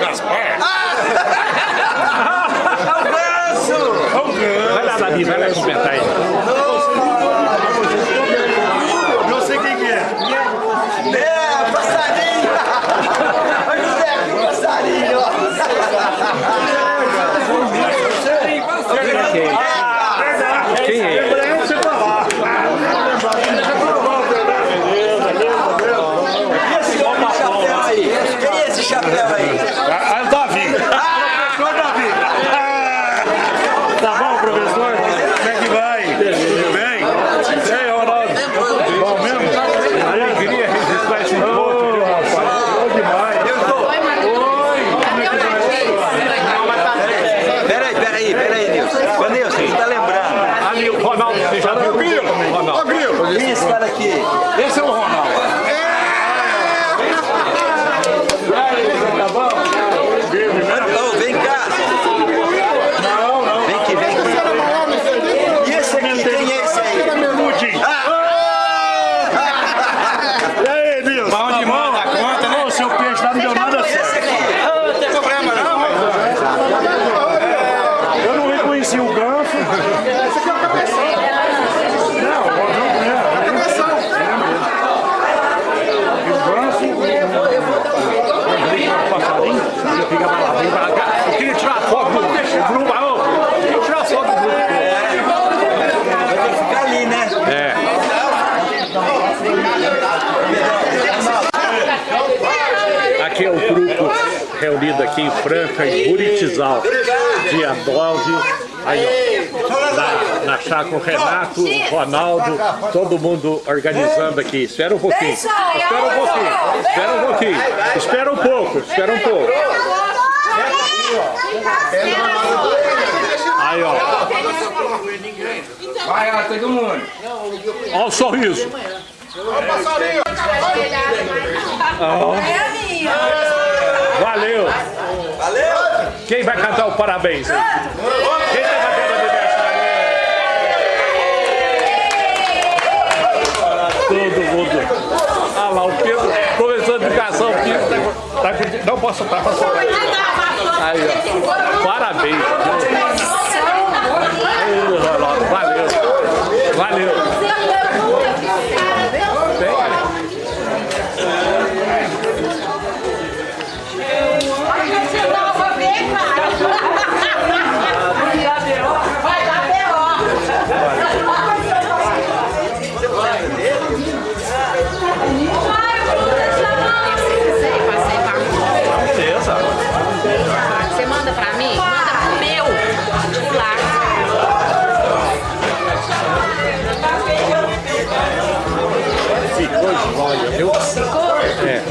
Gaspar? Vai lá, Davi, vai lá comentar aí. Não sei quem que é. É, passarinho! Olha o Zé aqui, o passarinho! Quem é? Você tá lá. E esse homem de chapéu aí? Quem é esse chapéu aí? Ah, é o Davi. Professor Davi. Ah, Tá bom, professor? Como é que vai? Tudo bem? E aí, Ronaldo? Bom mesmo? Alegria registrar esse encontro. Ô, rapaz, bom demais. Peraí, peraí, peraí, Nilson. Ô, Nilson, você tá lembrando? Ali o Ronaldo, você já viu? Ô, Ronaldo. Grilo. Quem é esse cara aqui? Esse é o Ronaldo. Ô, vem cá! Não, não. Vem aqui, vem aqui. E esse aqui, quem é esse aí? Bermudinho. E aí, Nilson? Bom demais da conta, né? O seu peixe lá não deu nada certo. Esse aqui. Não tem problema não. Eu não reconheci o ganso. Esse aqui é o cabeção. Não, o não é. É o cabeção. E o ganso. O passarinho, ele fica pra lá, vem pra cá. Eu queria tirar foto do grupo. Alô, eu queria tirar foto do grupo. Vai ter que ficar ali, né? Aqui é o grupo aqui em Franca, em Buritizal, dia 9. Aí, ó, na, na chácara o Renato, o Ronaldo, todo mundo organizando aqui. Espera um pouquinho. Espera um pouquinho. Espera um pouquinho. Espera um pouco. Espera um pouco. Aí, ó. Vai, ó, todo mundo. Ó o sorriso. Valeu. Valeu! Quem vai cantar o parabéns aí? Quem tá batendo aniversário? Todo mundo. Ah lá, o Pedro, professor de educação, o Pedro tá, tá, Não posso estar passando. Aí, ó. Parabéns. Valeu. Jóia, viu? É.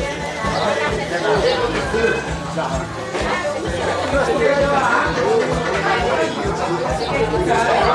Ronaldo